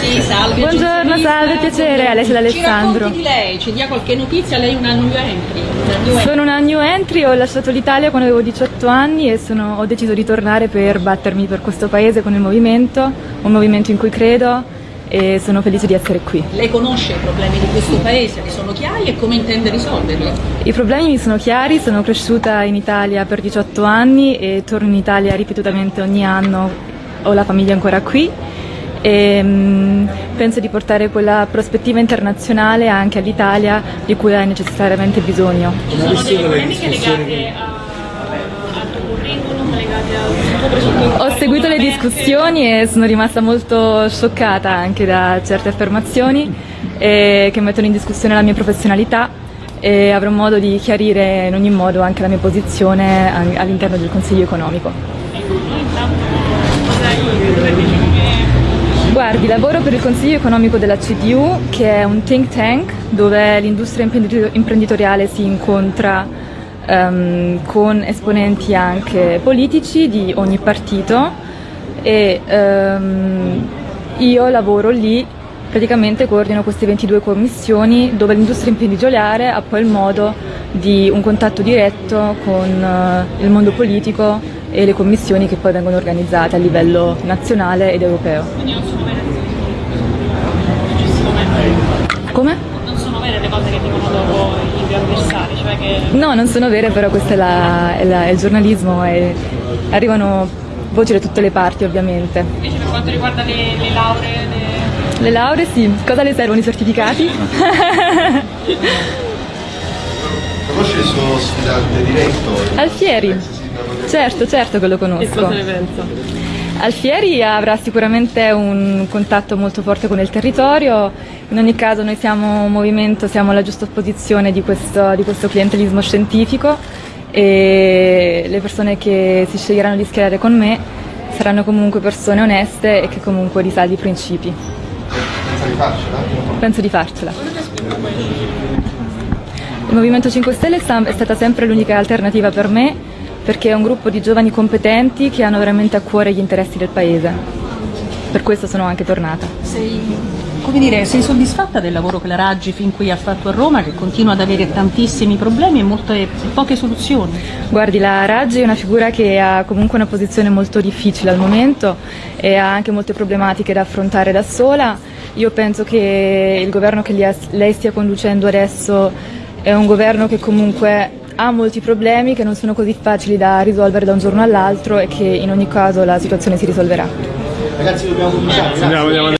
Sì, salve. Buongiorno, salve, piacere, Alessia D'Alessandro. Ci di lei, ci dia qualche notizia, lei è una new entry. Una new entry. Sono una new entry, ho lasciato l'Italia quando avevo 18 anni e sono- ho deciso di tornare per battermi per questo paese con il movimento, un movimento in cui credo e sono felice di essere qui. Lei conosce i problemi di questo paese, li sono chiari e come intende risolverli? I problemi mi sono chiari, sono cresciuta in Italia per 18 anni e torno in Italia ripetutamente ogni anno, ho la famiglia ancora qui e mm, penso di portare quella prospettiva internazionale anche all'Italia di cui ha necessariamente bisogno. Ci sono delle polemiche legate a- al tuo curriculum, legate al tuo presunto Ho seguito le discussioni e sono rimasta molto scioccata anche da certe affermazioni eh, che mettono in discussione la mia professionalità e avrò modo di chiarire in ogni modo anche la mia posizione all'interno del Consiglio economico. Guardi, lavoro per il Consiglio economico della CDU, che è un think tank dove l'industria imprenditor- imprenditoriale si incontra ehm, con esponenti anche politici di ogni partito e ehm, io lavoro lì, praticamente coordino queste 22 commissioni dove l'industria imprenditoriale ha poi il modo di un contatto diretto con eh, il mondo politico e le commissioni che poi vengono organizzate a livello nazionale ed europeo. Quindi non sono vere successivamente. Come? Non sono vere le cose che dicono dopo i due avversari, cioè che No, non sono vere, però questo è, la- è la- è il giornalismo e arrivano voci da tutte le parti ovviamente. invece per quanto riguarda le, le lauree, le... Le lauree sì, cosa le servono i certificati? Conosce il suo sfidante diretto? Alfieri, certo, certo che lo conosco. pensa? Alfieri avrà sicuramente un contatto molto forte con il territorio, in ogni caso noi siamo un movimento, siamo alla giusta opposizione di questo, di questo clientelismo scientifico e le persone che si sceglieranno di schierare con me saranno comunque persone oneste e che comunque risaldi i principi. Pensa di farcela? Penso di farcela. Il Movimento 5 Stelle è stata sempre l'unica alternativa per me perché è un gruppo di giovani competenti che hanno veramente a cuore gli interessi del Paese. Per questo sono anche tornata. Sei, come dire, sei soddisfatta del lavoro che la Raggi fin qui ha fatto a Roma, che continua ad avere tantissimi problemi e molte poche soluzioni? Guardi, la Raggi è una figura che ha comunque una posizione molto difficile al momento e ha anche molte problematiche da affrontare da sola. Io penso che il governo che lei- lei stia conducendo adesso è un governo che comunque ha molti problemi che non sono così facili da risolvere da un giorno all'altro e che in ogni caso la situazione si risolverà. Ragazzi dobbiamo cominciare, grazie. Andiamo, andiamo.